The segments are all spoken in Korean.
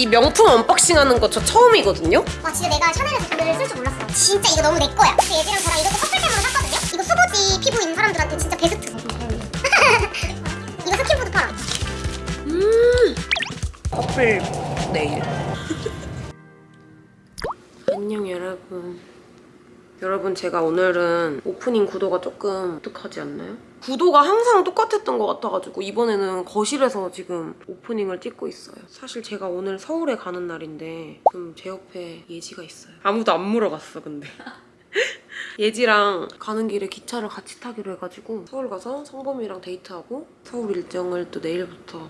이 명품 unboxing 하는 거 저 처음이거든요? 와 진짜 내가 샤넬에서 돈을 쓸 줄 몰랐어. 진짜 이거 너무 내 거야. 근데 예지랑 저랑 이것도 커플템으로 샀거든요? 이거 수부지 피부인 사람들한테 진짜 베스트. 이거 스킨푸드 팔아. 커플 네일. 안녕 여러분. 여러분 제가 오늘은 오프닝 구도가 조금 독특하지 않나요? 구도가 항상 똑같았던 것 같아가지고 이번에는 거실에서 지금 오프닝을 찍고 있어요. 사실 제가 오늘 서울에 가는 날인데 지금 제 옆에 예지가 있어요. 아무도 안 물어봤어 근데. 예지랑 가는 길에 기차를 같이 타기로 해가지고 서울 가서 성범이랑 데이트하고 서울 일정을 또 내일부터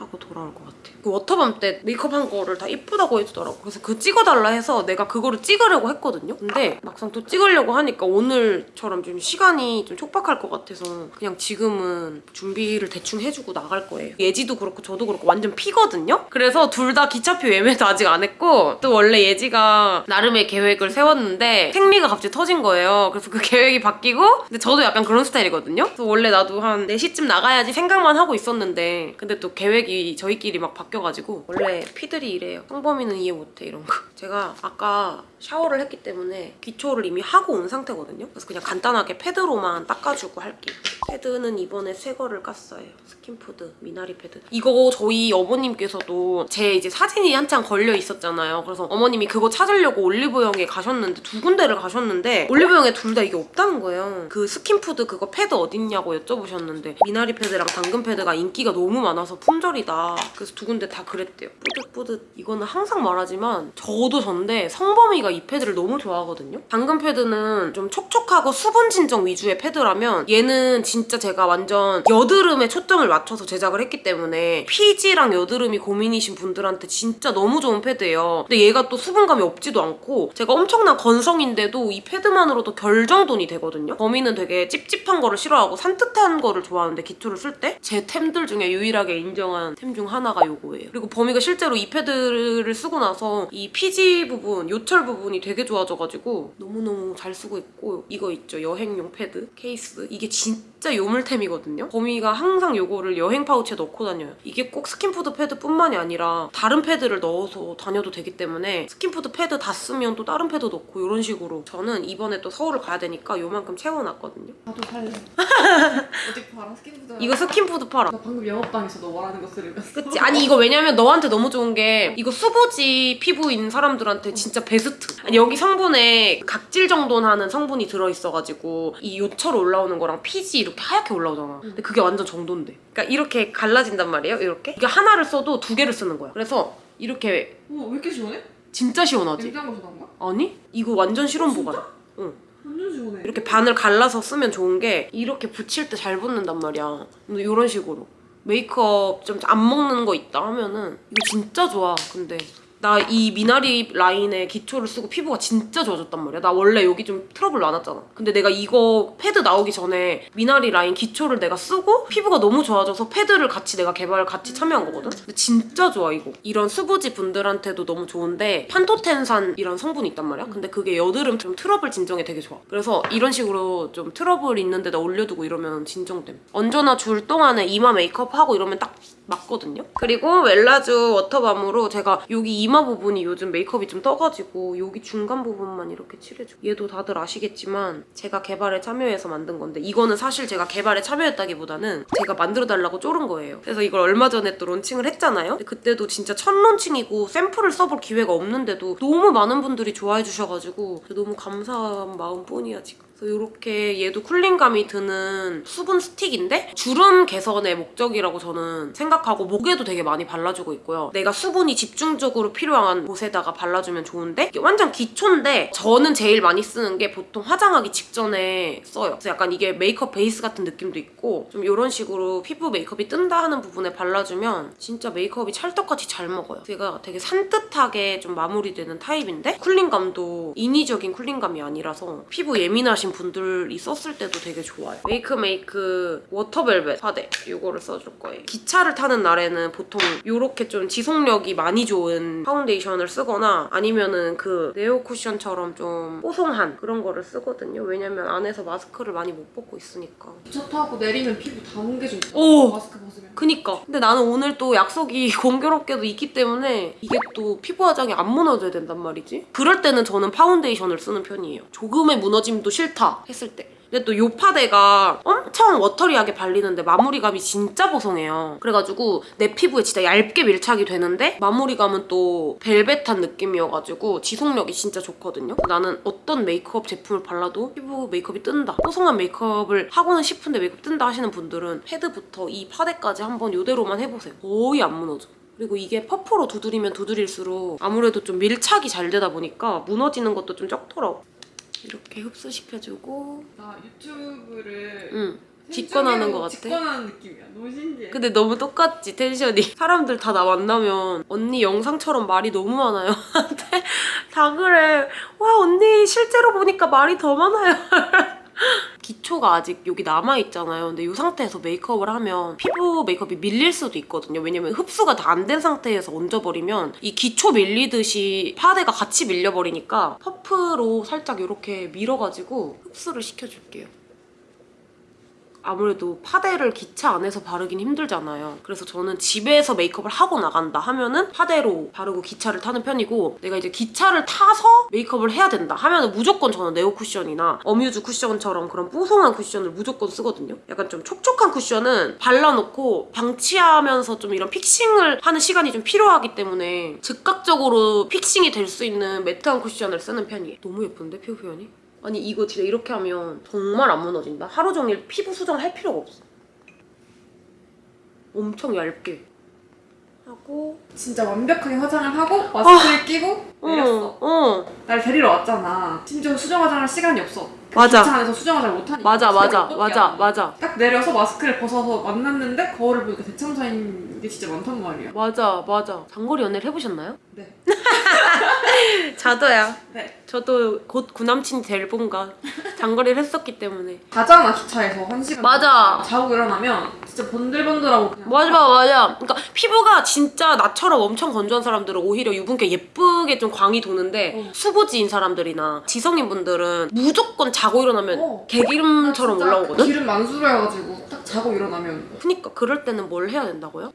하고 돌아올 것 같아요. 그 워터밤 때 메이크업한 거를 다 이쁘다고 해주더라고. 그래서 그 찍어달라 해서 내가 그거를 찍으려고 했거든요. 근데 막상 또 찍으려고 하니까 오늘처럼 좀 시간이 좀 촉박할 것 같아서 그냥 지금은 준비를 대충 해주고 나갈 거예요. 예지도 그렇고 저도 그렇고 완전 피거든요. 그래서 둘 다 기차표 예매도 아직 안 했고 또 원래 예지가 나름의 계획을 세웠는데 생리가 갑자기 터진 거예요. 그래서 그 계획이 바뀌고 근데 저도 약간 그런 스타일이거든요. 그래서 원래 나도 한 4시쯤 나가야지 생각만 하고 있었는데 근데 또 계획이 저희끼리 막 바뀌어가지고 원래 P들이 이래요. 성범이는 이해 못해 이런 거. 제가 아까 샤워를 했기 때문에 기초를 이미 하고 온 상태거든요. 그래서 그냥 간단하게 패드로만 닦아주고 할게요. 패드는 이번에 새 거를 깠어요. 스킨푸드 미나리 패드. 이거 저희 어머님께서도 제 이제 사진이 한창 걸려 있었잖아요. 그래서 어머님이 그거 찾으려고 올리브영에 가셨는데 두 군데를 가셨는데 올리브영에 둘 다 이게 없다는 거예요. 그 스킨푸드 그거 패드 어딨냐고 여쭤보셨는데 미나리 패드랑 당근 패드가 인기가 너무 많아서 품절이 다. 그래서 두 군데 다 그랬대요. 뿌듯뿌듯. 이거는 항상 말하지만 저도 전데 성범이가 이 패드를 너무 좋아하거든요. 당근 패드는 좀 촉촉하고 수분 진정 위주의 패드라면 얘는 진짜 제가 완전 여드름에 초점을 맞춰서 제작을 했기 때문에 피지랑 여드름이 고민이신 분들한테 진짜 너무 좋은 패드예요. 근데 얘가 또 수분감이 없지도 않고 제가 엄청난 건성인데도 이 패드만으로도 결 정돈이 되거든요. 범이는 되게 찝찝한 거를 싫어하고 산뜻한 거를 좋아하는데 기초를 쓸 때 제 템들 중에 유일하게 인정한 템 중 하나가 요거예요. 그리고 범이가 실제로 이 패드를 쓰고 나서 이 피지 부분, 요철 부분이 되게 좋아져가지고 너무너무 잘 쓰고 있고 이거 있죠. 여행용 패드 케이스. 이게 진짜 요물템이거든요. 범이가 항상 요거를 여행 파우치에 넣고 다녀요. 이게 꼭 스킨푸드 패드뿐만이 아니라 다른 패드를 넣어서 다녀도 되기 때문에 스킨푸드 패드 다 쓰면 또 다른 패드 넣고 이런 식으로 저는 이번에 또 서울을 가야 되니까 요만큼 채워놨거든요. 나도 살래. 어디 봐라 스킨푸드. 이거 스킨푸드 팔아. 나 방금 영업당했어 너 말하는 거 들으면서. 그치? 아니 이거 왜냐면 너한테 너무 좋은 게 이거 수부지 피부인 사람들한테 진짜 베스트 아니, 여기 성분에 각질 정돈하는 성분이 들어있어가지고 이 요철 올라오는 거랑 피지 이렇게 하얗게 올라오잖아 근데 그게 완전 정돈돼 그러니까 이렇게 갈라진단 말이에요 이렇게 이게 하나를 써도 두 개를 쓰는 거야 그래서 이렇게 우와 왜 이렇게 시원해? 진짜 시원하지? 냉장고에서 나온 거야? 아니? 이거 완전 실온 보관 응. 완전 시원해. 이렇게 반을 갈라서 쓰면 좋은 게 이렇게 붙일 때 잘 붙는단 말이야. 이런 식으로 메이크업 좀 안 먹는 거 있다 하면은 이거 진짜 좋아. 근데 나 이 미나리 라인에 기초를 쓰고 피부가 진짜 좋아졌단 말이야. 나 원래 여기 좀 트러블 많았잖아. 근데 내가 이거 패드 나오기 전에 미나리 라인 기초를 내가 쓰고 피부가 너무 좋아져서 패드를 같이 내가 개발 같이 참여한 거거든? 근데 진짜 좋아 이거. 이런 수부지 분들한테도 너무 좋은데 판토텐산이란 성분이 있단 말이야. 근데 그게 여드름 좀 트러블 진정에 되게 좋아. 그래서 이런 식으로 좀 트러블 있는 데다 올려두고 이러면 진정됨. 얹어놔 줄 동안에 이마 메이크업 하고 이러면 딱 맞거든요. 그리고 웰라쥬 워터밤으로 제가 여기 이마 부분이 요즘 메이크업이 좀 떠가지고 여기 중간 부분만 이렇게 칠해줘. 얘도 다들 아시겠지만 제가 개발에 참여해서 만든 건데 이거는 사실 제가 개발에 참여했다기보다는 제가 만들어달라고 쪼른 거예요. 그래서 이걸 얼마 전에 또 론칭을 했잖아요. 그때도 진짜 첫 론칭이고 샘플을 써볼 기회가 없는데도 너무 많은 분들이 좋아해 주셔가지고 너무 감사한 마음뿐이야 지금. 이렇게 얘도 쿨링감이 드는 수분 스틱인데 주름 개선의 목적이라고 저는 생각하고 목에도 되게 많이 발라주고 있고요. 내가 수분이 집중적으로 필요한 곳에다가 발라주면 좋은데 완전 기초인데 저는 제일 많이 쓰는 게 보통 화장하기 직전에 써요. 그래서 약간 이게 메이크업 베이스 같은 느낌도 있고 좀 이런 식으로 피부 메이크업이 뜬다 하는 부분에 발라주면 진짜 메이크업이 찰떡같이 잘 먹어요. 제가 되게 산뜻하게 좀 마무리되는 타입인데 cooling감도 인위적인 cooling감이 아니라서 피부 예민하신 있으신 분들이 썼을 때도 되게 좋아요. 웨이크메이크 워터벨벳 파데 이거를 써줄 거예요. 기차를 타는 날에는 보통 이렇게 좀 지속력이 많이 좋은 파운데이션을 쓰거나 아니면은 그 네오 쿠션처럼 좀 뽀송한 그런 거를 쓰거든요. 왜냐면 안에서 마스크를 많이 못 벗고 있으니까. 기차 타고 내리면 피부 다 뭉개져 있잖아. 오! 마스크 벗으면. 그니까. 근데 나는 오늘 또 약속이 공교롭게도 있기 때문에 이게 또 피부 화장이 안 무너져야 된단 말이지. 그럴 때는 저는 파운데이션을 쓰는 편이에요. 조금의 무너짐도 싫다 했을 때. 근데 또 요 파데가 엄청 watery하게 발리는데 마무리감이 진짜 보송해요. 그래가지고 내 피부에 진짜 얇게 밀착이 되는데 마무리감은 또 벨벳한 느낌이어가지고 지속력이 진짜 좋거든요. 나는 어떤 메이크업 제품을 발라도 피부 메이크업이 뜬다. 뽀송한 메이크업을 하고는 싶은데 메이크업 뜬다 하시는 분들은 헤드부터 이 파데까지 한번 이대로만 해보세요. 거의 안 무너져. 그리고 이게 퍼프로 두드리면 두드릴수록 아무래도 좀 밀착이 잘 되다 보니까 무너지는 것도 좀 적더라고. 이렇게 흡수시켜주고 나 유튜브를 응. 직관하는 것 같아. 직관하는 느낌이야. 너무 신기해. 근데 너무 똑같지 텐션이 사람들 다 나 만나면 언니 영상처럼 말이 너무 많아요 다 그래 와 언니 실제로 보니까 말이 더 많아요 기초가 아직 여기 남아있잖아요. 근데 이 상태에서 메이크업을 하면 피부 메이크업이 밀릴 수도 있거든요. 왜냐면 흡수가 다 안 된 상태에서 얹어버리면 이 기초 밀리듯이 파데가 같이 밀려버리니까 퍼프로 살짝 이렇게 밀어가지고 흡수를 시켜줄게요 아무래도 파데를 기차 안에서 바르긴 힘들잖아요. 그래서 저는 집에서 메이크업을 하고 나간다 하면은 파데로 바르고 기차를 타는 편이고 내가 이제 기차를 타서 메이크업을 해야 된다 하면은 무조건 저는 네오 쿠션이나 어뮤즈 쿠션처럼 그런 뽀송한 쿠션을 무조건 쓰거든요. 약간 좀 촉촉한 쿠션은 발라놓고 방치하면서 좀 이런 fixing을 하는 시간이 좀 필요하기 때문에 즉각적으로 fixing이 될 수 있는 매트한 쿠션을 쓰는 편이에요. 너무 예쁜데 피부 표현이? 아니 이거 진짜 이렇게 하면 정말 안 무너진다. 하루 종일 피부 수정을 할 필요가 없어. 엄청 얇게 하고 진짜 완벽하게 화장을 하고 마스크를 끼고 내렸어. 어, 어. 날 데리러 왔잖아. 심지어 수정 화장할 시간이 없어. 그 맞아. 기차 안에서 수정 화장 못하니까. 맞아 맞아 맞아? 맞아 딱 내려서 마스크를 벗어서 만났는데 거울을 보니까 대참사인 게 진짜 많단 말이야. 맞아 맞아. 장거리 연애를 해보셨나요? 네. 저도요. 네. 저도 곧 구남친 될 분과 장거리를 했었기 때문에 가잖아 기차에서 한 시간. 맞아. 자고 일어나면 진짜 번들번들하고 그냥. 맞아 맞아 그러니까 피부가 진짜 나처럼 엄청 건조한 사람들은 오히려 유분기 예쁘게 좀 광이 도는데 어. 수부지인 사람들이나 지성인 분들은 무조건 자고 일어나면 어. 개기름처럼 진짜 올라오거든 기름 만수르해가지고 딱 자고 일어나면 그니까 그럴 때는 뭘 해야 된다고요?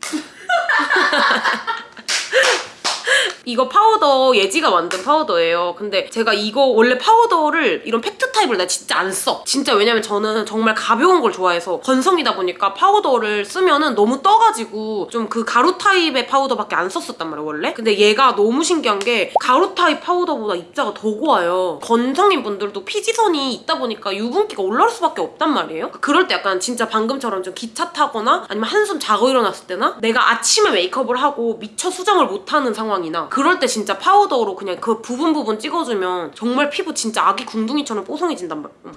이거 파우더 예지가 만든 파우더예요. 근데 제가 이거 원래 파우더를 이런 팩트 타입을 나 진짜 안 써. 진짜 왜냐면 저는 정말 가벼운 걸 좋아해서 건성이다 보니까 파우더를 쓰면은 너무 떠가지고 좀 그 가루 타입의 파우더밖에 안 썼었단 말이에요 원래. 근데 얘가 너무 신기한 게 가루 타입 파우더보다 입자가 더 고와요. 건성인 분들도 피지선이 있다 보니까 유분기가 올라올 수밖에 없단 말이에요. 그럴 때 약간 진짜 방금처럼 좀 기차 타거나 아니면 한숨 자고 일어났을 때나 내가 아침에 메이크업을 하고 미처 수정을 못하는 상황이나 그럴 때 진짜 파우더로 그냥 그 부분 부분 찍어주면 정말 피부 진짜 아기 궁둥이처럼 뽀송해진단 말이야.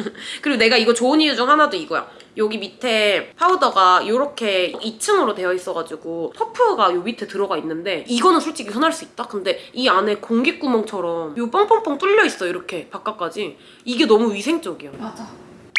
그리고 내가 이거 좋은 이유 중 하나도 이거야. 여기 밑에 파우더가 이렇게 2층으로 되어 있어가지고 퍼프가 요 밑에 들어가 있는데 이거는 솔직히 흔할 수 있다? 근데 이 안에 공기구멍처럼 요 뻥뻥뻥 뚫려 있어 이렇게 바깥까지 이게 너무 위생적이야. 맞아.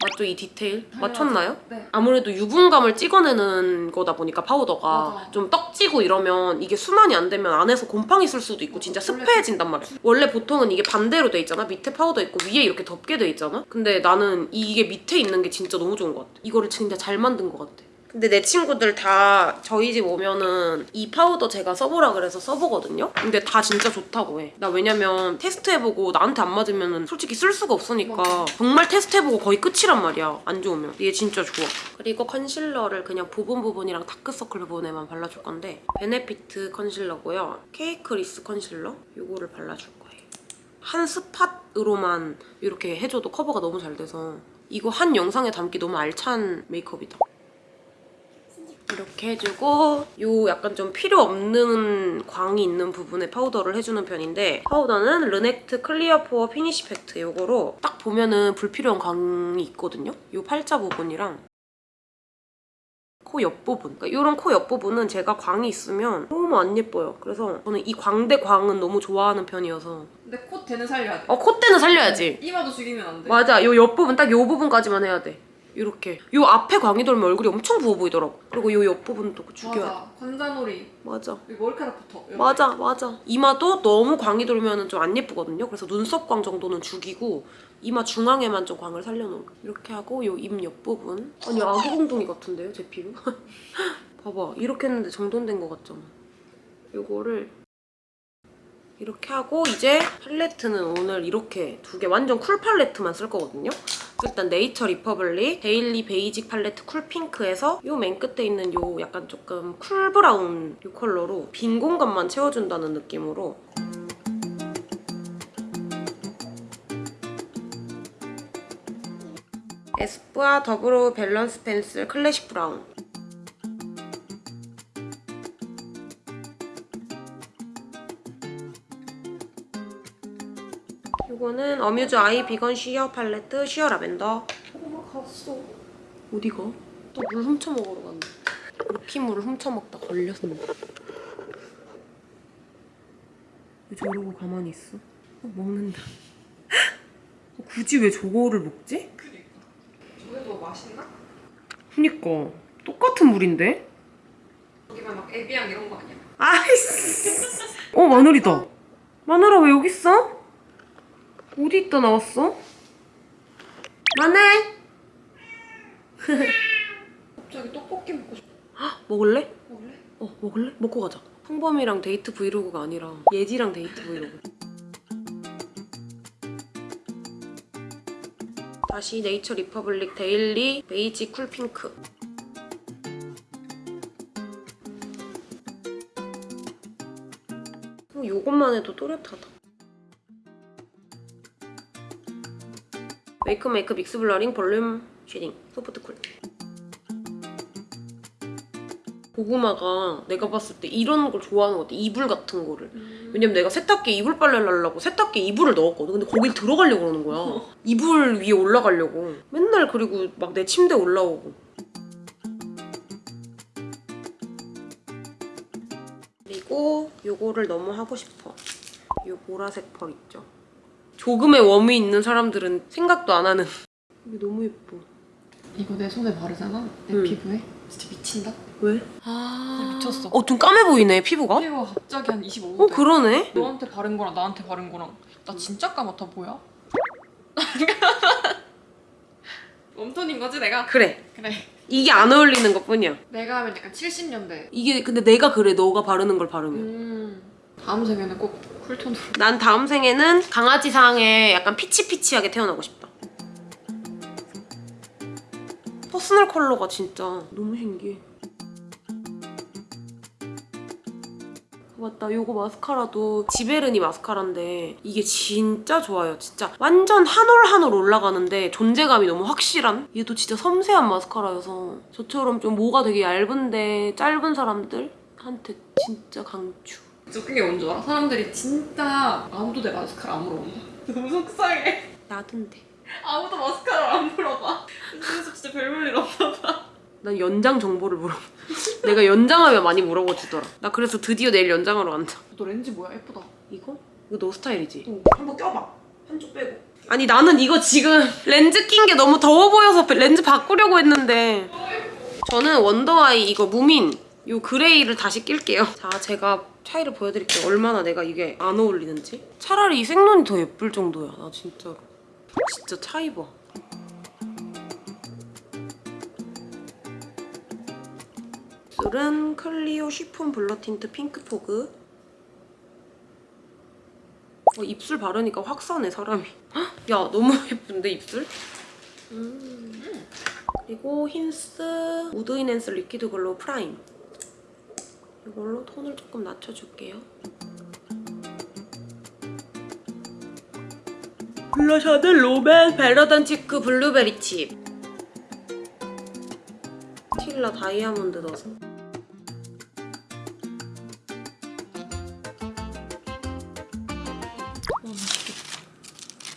맞죠 이 디테일? 미쳤나요? 네. 아무래도 유분감을 찍어내는 거다 보니까 파우더가 맞아. 좀 떡지고 이러면 이게 순환이 안 되면 안에서 곰팡이 쓸 수도 있고 진짜 습해진단 말이야. 원래 보통은 이게 반대로 돼 있잖아. 밑에 파우더 있고 위에 이렇게 덮게 돼 있잖아. 근데 나는 이게 밑에 있는 게 진짜 너무 좋은 것 같아. 이거를 진짜 잘 만든 것 같아. 근데 내 친구들 다 저희 집 오면은 이 파우더 제가 써보라 그래서 써보거든요? 근데 다 진짜 좋다고 해. 나 왜냐면 테스트해보고 나한테 안 맞으면 솔직히 쓸 수가 없으니까 정말 테스트해보고 거의 끝이란 말이야. 안 좋으면. 얘 진짜 좋아. 그리고 컨실러를 그냥 부분 부분이랑 다크서클 부분에만 발라줄 건데 베네피트 컨실러고요. 케이크리스 컨실러 이거를 발라줄 거예요. 한 spot으로만 이렇게 해줘도 커버가 너무 잘 돼서 이거 한 영상에 담기 너무 알찬 메이크업이다. 이렇게 해주고 요 약간 좀 필요 없는 광이 있는 부분에 파우더를 해주는 편인데 파우더는 르넥트 클리어 포어 피니시 팩트 요거로 딱 보면은 불필요한 광이 있거든요? 요 팔자 부분이랑 코 옆부분 그러니까 이런 코 옆부분은 제가 광이 있으면 너무 안 예뻐요 그래서 저는 이 광대 광은 너무 좋아하는 편이어서 근데 콧대는 살려야 돼. 어 콧대는 살려야지. 이마도 죽이면 안 돼. 맞아. 요 옆부분 딱 요 부분까지만 해야 돼. 이렇게. 요 앞에 광이 돌면 얼굴이 엄청 부어 보이더라고. 그리고 요 옆부분도 죽여야 돼. 맞아. 관자놀이. 맞아. 여기 머리카락부터. 이렇게. 맞아, 맞아. 이마도 너무 광이 돌면 좀 안 예쁘거든요. 그래서 눈썹 광 정도는 죽이고 이마 중앙에만 좀 광을 살려놓은 거. 이렇게 하고 요 입 옆부분. 아니 아기 공둥이 같은데요, 제 피부? 봐봐, 이렇게 했는데 정돈된 거 같잖아. 요거를 이렇게 하고 이제 팔레트는 오늘 이렇게 두 개 완전 쿨 팔레트만 쓸 거거든요. 일단 네이처 리퍼블릭 데일리 베이직 팔레트 쿨 핑크에서 요 맨 끝에 있는 요 약간 조금 쿨 브라운 요 컬러로 빈 공간만 채워준다는 느낌으로. 에스쁘아 더 브로우 밸런스 펜슬 클래식 브라운 이거는 어뮤즈 아이 비건 쉬어 팔레트 쉬어 라벤더 엄마 갔어 어디가? 또 물 훔쳐 먹으러 갔네 루피물을 훔쳐 먹다 걸렸네 왜 저러고 가만히 있어? 어, 먹는다 어, 굳이 왜 저거를 먹지? 그니까. 저게 더 맛있나? 그니까 똑같은 물인데? 여기만 막 에비앙 이런 거 아니야? 아이씨 어 마늘이다 마늘아 왜 여기 있어? 어디 있다 나왔어? 마늘 갑자기 떡볶이 먹고 싶어. 먹을래? 먹을래? 어 먹을래? 먹고 가자 홍범이랑 데이트 브이로그가 아니라 예지랑 데이트 브이로그 다시 네이처 리퍼블릭 데일리 베이직 쿨핑크 어, 요것만 해도 또렷하다 웨이크메이크 믹스 블러링 볼륨 쉐딩 소프트 쿨 고구마가 내가 봤을 때 이런 걸 좋아하는 것 같아. 이불 같은 거를. 왜냐면 내가 세탁기에 이불 빨래를 하려고 세탁기에 이불을 넣었거든. 근데 거길 들어가려고 그러는 거야. 이불 위에 올라가려고. 맨날 그리고 막 내 침대 올라오고. 그리고 요거를 너무 하고 싶어. 요 보라색 펄 있죠. 조금의 웜이 있는 사람들은 생각도 안 하는. 이게 너무 예뻐. 이거 내 손에 바르잖아? 내 응. 피부에? 진짜 미친다? 왜? 아 미쳤어. 어, 좀 까매 보이네, 피부가. 피부가 갑자기 한 25도 어, 그러네. 너한테 바른 거랑 나한테 바른 거랑 나 진짜 까맣다 뭐야? 웜톤인 거지 내가? 그래. 그래 이게 안 어울리는 것 뿐이야. 내가 하면 약간 70년대 이게 근데 내가 그래 너가 바르는 걸 바르면 음 다음 생에는 꼭 쿨톤으로. 난 다음 생에는 강아지상에 약간 peach peach하게 태어나고 싶다. 퍼스널 컬러가 진짜 너무 신기해. 맞다 요거 마스카라도 지베르니 마스카라인데 이게 진짜 좋아요 진짜. 완전 한 올 한 올 올라가는데 존재감이 너무 확실한? 얘도 진짜 섬세한 마스카라여서 저처럼 좀 모가 되게 얇은데 짧은 사람들한테 진짜 강추 웃긴 게 뭔지 알아? 사람들이 진짜 아무도 내 마스카라 안 물어본다 너무 속상해 나던데 아무도 마스카라 안 물어봐 그래서 진짜 별 볼일 없나 봐난 연장 정보를 물어. 내가 연장하면 많이 물어봐주더라. 나 그래서 드디어 내일 연장하러 간다. 너 렌즈 뭐야 예쁘다 이거? 이거 너 스타일이지? 어. 한번 껴봐. 한쪽 빼고. 아니 나는 이거 지금 렌즈 낀 게 너무 더워 보여서 렌즈 바꾸려고 했는데 저는 원더아이 이거 무민 요 그레이를 다시 낄게요. 자 제가 차이를 보여드릴게요. 얼마나 내가 이게 안 어울리는지. 차라리 이 생눈이 더 예쁠 정도야. 나 진짜로. 진짜 차이 봐. 입술은 클리오 쉬폰 블러 틴트 핑크 포그. 어, 입술 바르니까 확 사네 사람이. 헉, 야 너무 예쁜데 입술? 음. 그리고 힌스 Mood Enhancer Liquid Glow Prime. 이걸로 톤을 조금 낮춰줄게요. 블러셔는 롬앤 Better Than Cheek Blueberry Chip. 스틸라 다이아몬드 넣어서.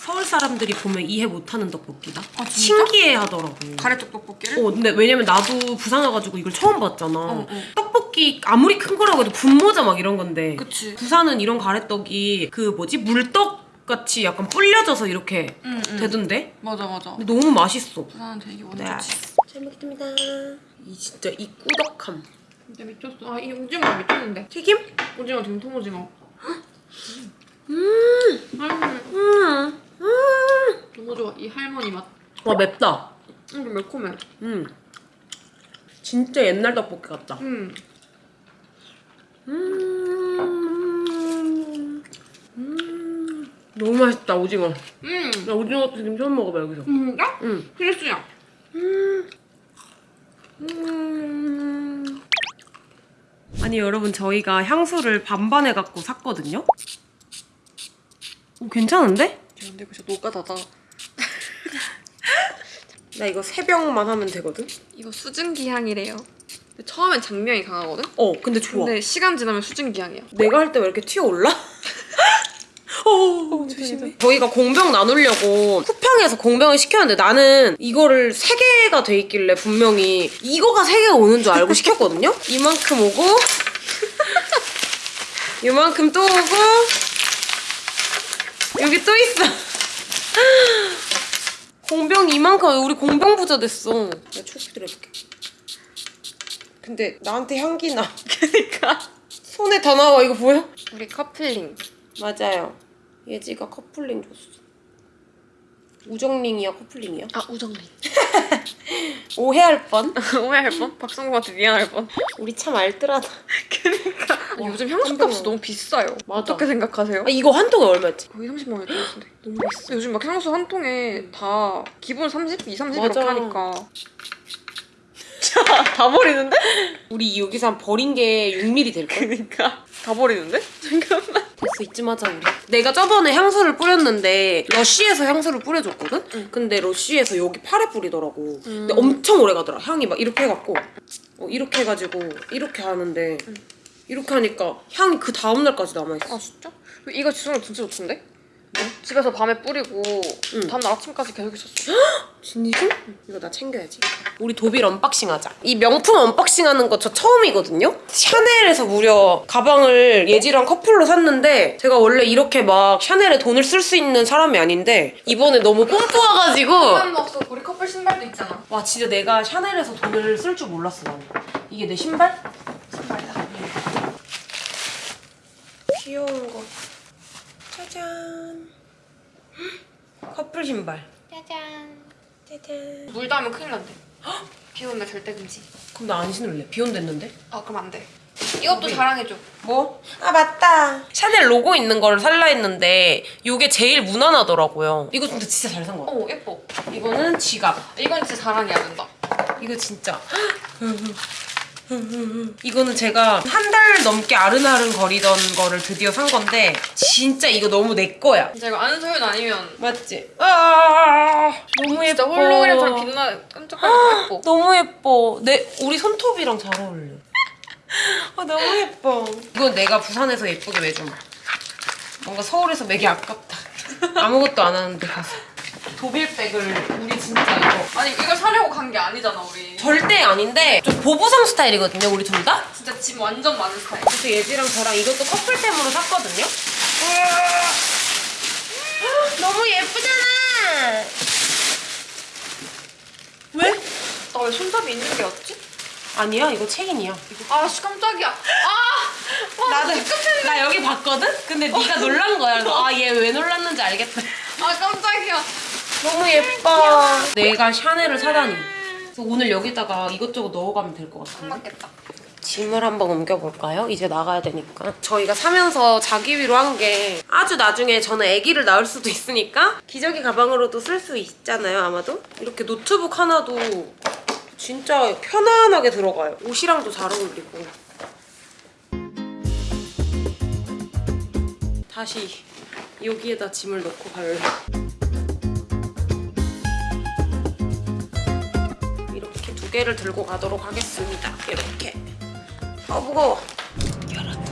서울 사람들이 보면 이해 못하는 떡볶이다. 아, 진짜? 신기해하더라고. 가래떡 떡볶이를? 어, 근데 왜냐면 나도 부산 와가지고 이걸 처음 봤잖아. 어, 어. 떡볶이 아무리 큰 거라고 해도 분모자 막 이런 건데. 그치 부산은 이런 가래떡이 그 뭐지 물떡 같이 약간 불려져서 이렇게 응, 응. 되던데? 맞아 맞아. 근데 너무 맛있어. 부산 되게 네. 원하지. 잘 먹겠습니다. 이 진짜 이 꾸덕함. 진짜 미쳤어. 아, 이 오징어 미쳤는데. 튀김? 오징어 등통 오징어. 음, 음, 음, 음. 너무 좋아. 이 할머니 맛. 와 맵다. 음, 매콤해. 음. 진짜 옛날 떡볶이 같다. 음. 음. 음. 너무 맛있다 오징어. 음. 나 오징어 튀김 처음 먹어봐 여기서. 음, 진짜? 음. 필수야. 음. 음. 아니 여러분 저희가 향수를 반반에 갖고 샀거든요. 오 괜찮은데? 근데 이거 진짜 노가다다. 나 이거 세 병만 하면 되거든. 이거 수증기 향이래요. 근데 처음엔 장명이 강하거든? 어 근데 좋아. 근데 시간 지나면 수증기 향이야. 내가 할 때 왜 이렇게 튀어올라? 어, 조심해. 저희가 공병 나누려고 쿠팡에서 공병을 시켰는데 나는 이거를 세 개가 돼 있길래 분명히 이거가 세 개가 오는 줄 알고 시켰거든요? 이만큼 오고 이만큼 또 오고 여기 또 있어. 공병 이만큼 우리 공병 부자 됐어. 내가 초기 들어볼게. 근데 나한테 향기 나. 그니까. 손에 다 나와 이거 보여? 우리 커플링. 맞아요. 예지가 커플링 줬어. 우정링이야 커플링이야? 아, 우정링. 오해할 뻔. 오해할 뻔? 박성구한테 미안할 뻔. 우리 참 알뜰하다. 그니까. 와, 요즘 향수 깜짝 값이 너무 비싸요. 맞아. 어떻게 생각하세요? 아, 이거 한 통에 얼마였지? 거의 30만 원 같은데. 너무 비싸. 요즘 막 향수 한 통에 다 기본 30, 2, 30 맞아. 이렇게 하니까. 자, 다 버리는데? 우리 여기서 한 버린 게 6mm 될걸? 그니까. 다 버리는데? 잠깐만. 됐어 이쯤 하자 우리. 내가 저번에 향수를 뿌렸는데 러쉬에서 향수를 뿌려줬거든? 응. 근데 러쉬에서 여기 팔에 뿌리더라고. 음. 근데 엄청 오래 가더라. 향이 막 이렇게 해갖고 어, 이렇게 해가지고 이렇게 하는데 이렇게 하니까 향이 그 다음날까지 남아있어. 아, 진짜? 이거 지속력 진짜 좋던데? 집에서 밤에 뿌리고 응. 다음날 아침까지 계속 있었어. 진심? 이거 나 챙겨야지. 우리 도빌 unboxing 하자. 이 명품 unboxing 하는 거 저 처음이거든요? 샤넬에서 무려 가방을 예지랑 커플로 샀는데 제가 원래 이렇게 막 샤넬에 돈을 쓸 수 있는 사람이 아닌데 이번에 너무 뽕 뽑아가지고 없어. 우리 커플 신발도 있잖아. 와 진짜 내가 샤넬에서 돈을 쓸 줄 몰랐어 나는. 이게 내 신발? 신발이다. 귀여운 거. 짜잔. 커플 신발. 짜잔. 짜잔. 물 닿으면 큰일 난대. 비날 절대 금지. 그럼 나 안 신을래. 비 온댔는데? 아, 그럼 안 돼. 이것도 자랑해줘. 뭐? 아 맞다 샤넬 로고 있는 거를 살라 했는데 이게 제일 무난하더라고요 이거 근데 진짜 잘 산거 같아 어, 예뻐. 이거는 지갑 이건 진짜 자랑해야 된다. 이거 진짜 이거는 제가 한 달 넘게 아른아른 거리던 거를 드디어 산 건데 진짜 이거 너무 내 거야 진짜 이거 아는 소윤 아니면 맞지? 아 너무 예뻐 진짜 홀로그램처럼 빛나 깜짝깜짝 예뻐. 너무 예뻐. 내 우리 손톱이랑 잘 어울려. 아 너무 예뻐. 이건 내가 부산에서 예쁘게 매줌. 뭔가 서울에서 매기 아깝다. 아무것도 안 하는데 가서. 도빌백을 우리 진짜 이거 아니 이걸 사려고 간 게 아니잖아 우리. 절대 아닌데 좀 보부상 스타일이거든요 우리 둘 다. 진짜 짐 완전 많은 스타일. 그래서 예지랑 저랑 이것도 커플템으로 샀거든요. 너무 예쁘잖아. 왜? 나 왜 손잡이 있는 게 없지? 아니야 이거 체인이야. 아, 씨 깜짝이야. 아, 와, 나도 나 여기 봤거든? 근데 네가 놀란 거야. 아 얘 왜 놀랐는지 알겠다. 아 깜짝이야. 너무 예뻐. 내가 샤넬을 사다니. 그래서 오늘 여기다가 이것저것 넣어가면 될것안 같은데. 맞겠다. 짐을 한번 옮겨볼까요? 이제 나가야 되니까. 저희가 사면서 자기 위로 한 게 아주 나중에 저는 아기를 낳을 수도 있으니까 기저귀 가방으로도 쓸 수 있잖아요, 아마도. 이렇게 노트북 하나도 진짜 편안하게 들어가요. 옷이랑도 잘 어울리고. 다시 여기에다 짐을 넣고 갈래. 개를 들고 가도록 하겠습니다. 이렇게. 아 무거워. 여러분,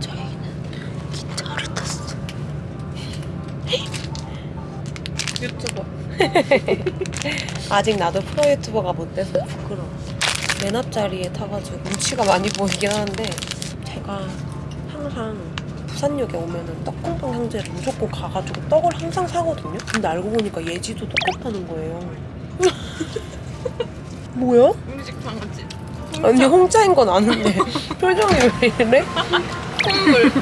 저희는 기차를 탔어. 유튜버. 아직 나도 프로 유튜버가 못 돼서 부끄러워. 맨 앞자리에 타가지고 눈치가 많이 보이긴 하는데 제가 항상 부산역에 오면은 떡공동 형제를 무조건 가가지고 떡을 항상 사거든요. 근데 알고 보니까 예지도 똑같다는 거예요. 뭐야? 우리 집 강아지. 아니 홍차인 건 아는데 표정이 왜 이래? 콧물.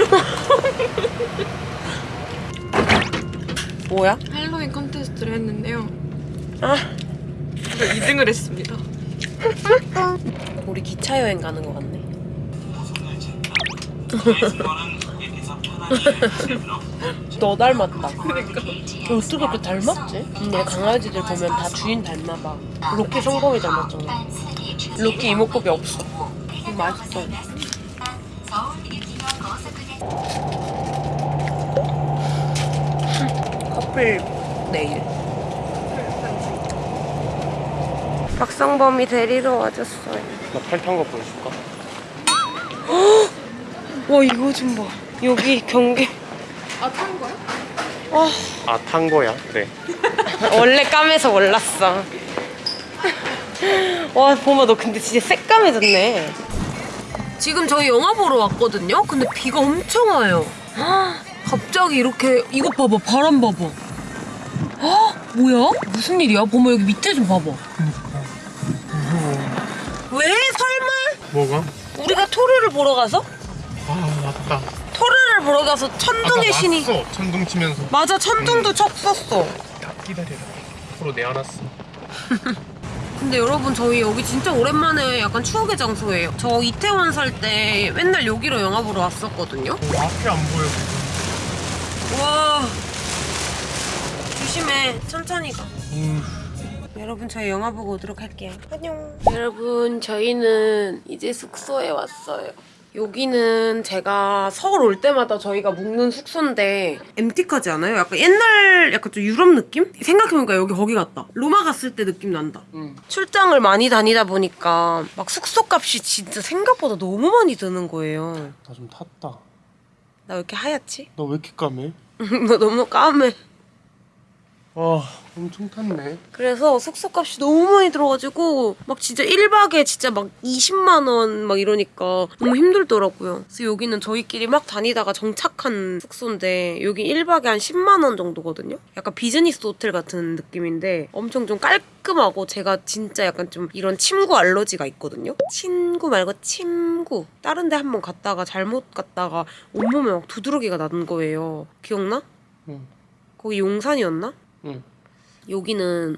뭐야? 할로윈 컨테스트를 했는데요. 아 저 2등을 했습니다. 우리 기차 여행 가는 거 같네. 너 닮았다. 그러니까. 어떻게 그렇게 닮았지? 근데 강아지들 보면 다 주인 닮아봐. 로키 성범이 닮았잖아. 로키 이목구비 없어. 음, 맛있어. 커플 네일. 박성범이 데리러 와줬어요. 나 팔탄 거 보여줄까? 와 이거 좀 봐. 여기 경계. 아, 탄 거야? 와아탄 거야 그래 원래 까매서 몰랐어. 와, 보마 너 근데 진짜 새까매졌네. 지금 저희 영화 보러 왔거든요? 근데 비가 엄청 와요. 헉, 갑자기 이렇게 이거 봐봐 바람 봐봐. 헉, 뭐야? 무슨 일이야? 보마 여기 밑에 좀 봐봐. 왜? 설마? 뭐가? 우리가 토르를 보러 가서? 아 맞다 보러 가서 천둥의 신이 왔어 천둥 치면서 맞아 천둥도 쳤었어. 다 기다려라 앞으로 내안았어 근데 여러분 저희 여기 진짜 오랜만에 약간 추억의 장소예요. 저 이태원 살 때 맨날 여기로 영화 보러 왔었거든요. 어, 앞이 안 보여 와 조심해 천천히 가. 음, 여러분 저희 영화 보고 오도록 할게요. 안녕. 여러분 저희는 이제 숙소에 왔어요. 여기는 제가 서울 올 때마다 저희가 묵는 숙소인데 엠티카지 않아요? 약간 옛날 약간 좀 유럽 느낌? 생각해보니까 여기 거기 같다. 로마 갔을 때 느낌 난다. 출장을 많이 다니다 보니까 막 숙소 값이 진짜 생각보다 너무 많이 드는 거예요. 나 좀 탔다 나 왜 이렇게 하얗지? 너왜 이렇게 까매? 너 너무 까매. 와 엄청 탔네 그래서 숙소값이 너무 많이 들어가지고 막 진짜 1박에 진짜 막 20만 원 막 이러니까 너무 힘들더라고요. 그래서 여기는 저희끼리 막 다니다가 정착한 숙소인데 여기 1박에 한 10만 원 정도거든요. 약간 비즈니스 호텔 같은 느낌인데 엄청 좀 깔끔하고 제가 진짜 약간 좀 이런 침구 알러지가 있거든요. 친구 말고 침구. 다른 데 한번 갔다가 잘못 갔다가 온몸에 막 두드러기가 나는 거예요. 기억나? 응. 거기 용산이었나? 응. 여기는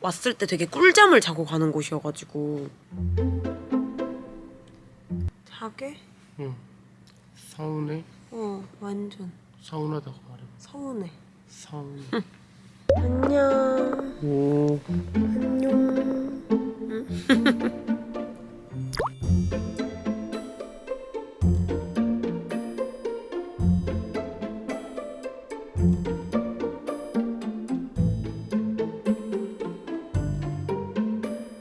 왔을 때 되게 꿀잠을 자고 가는 곳이어가지고. 자게? 응. 사우네 어 완전. 사우나다고 말해. 서운해. 사우네 안녕. 오. 안녕